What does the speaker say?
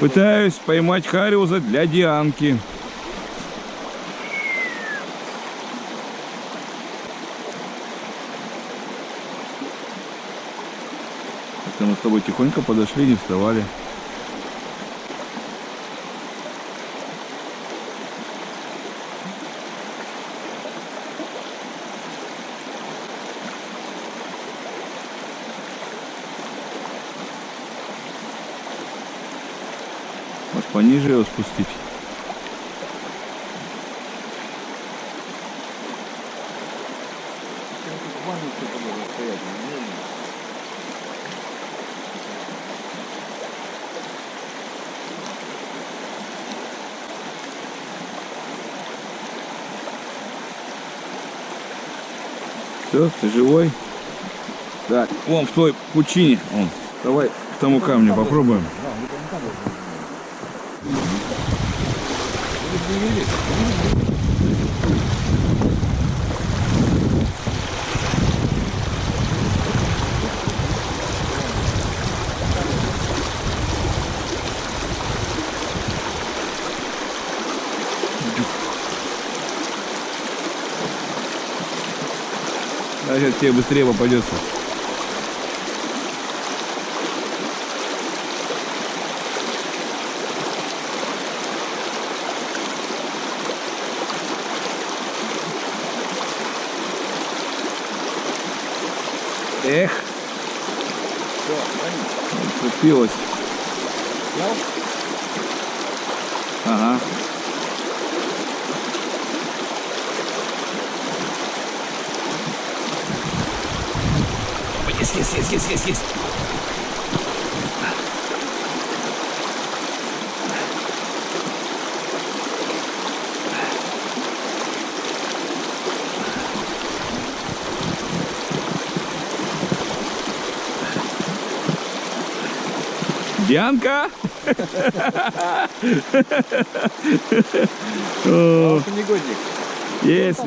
Пытаюсь поймать хариуза для Дианки. Это мы с тобой тихонько подошли, не вставали. Может пониже его спустить? Все, ты живой? Так, вон в той пучине. Вон. Давай к тому камню попробуем. А сейчас тебе быстрее попадется. Эх, цепилась. Ага. Есть, есть, есть, есть, есть, есть. Дианка! О, Негодник. Есть.